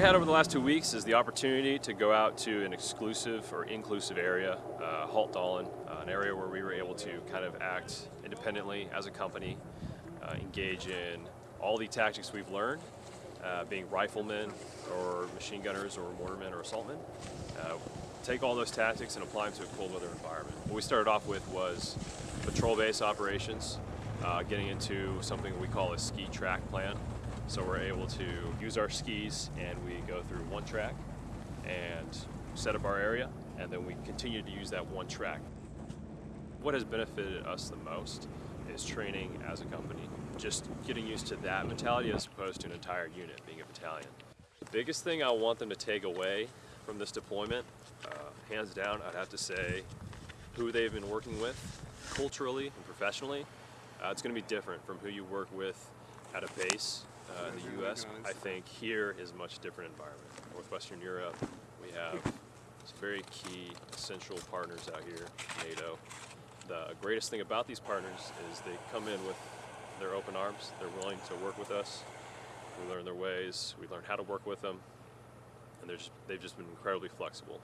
had over the last two weeks is the opportunity to go out to an exclusive or inclusive area, uh, Haltdalen, uh, an area where we were able to kind of act independently as a company, uh, engage in all the tactics we've learned, uh, being riflemen or machine gunners or mortarmen or assaultmen. Uh, take all those tactics and apply them to a cold weather environment. What we started off with was patrol base operations, uh, getting into something we call a ski track plan. So we're able to use our skis and we go through one track and set up our area and then we continue to use that one track. What has benefited us the most is training as a company. Just getting used to that mentality as opposed to an entire unit being a battalion. The biggest thing I want them to take away from this deployment, uh, hands down, I'd have to say who they've been working with culturally and professionally. Uh, it's going to be different from who you work with at a base uh, in the U.S. I think here is a much different environment. Northwestern Europe, we have some very key, essential partners out here, NATO. The greatest thing about these partners is they come in with their open arms. They're willing to work with us. We learn their ways. We learn how to work with them. And they're just, they've just been incredibly flexible.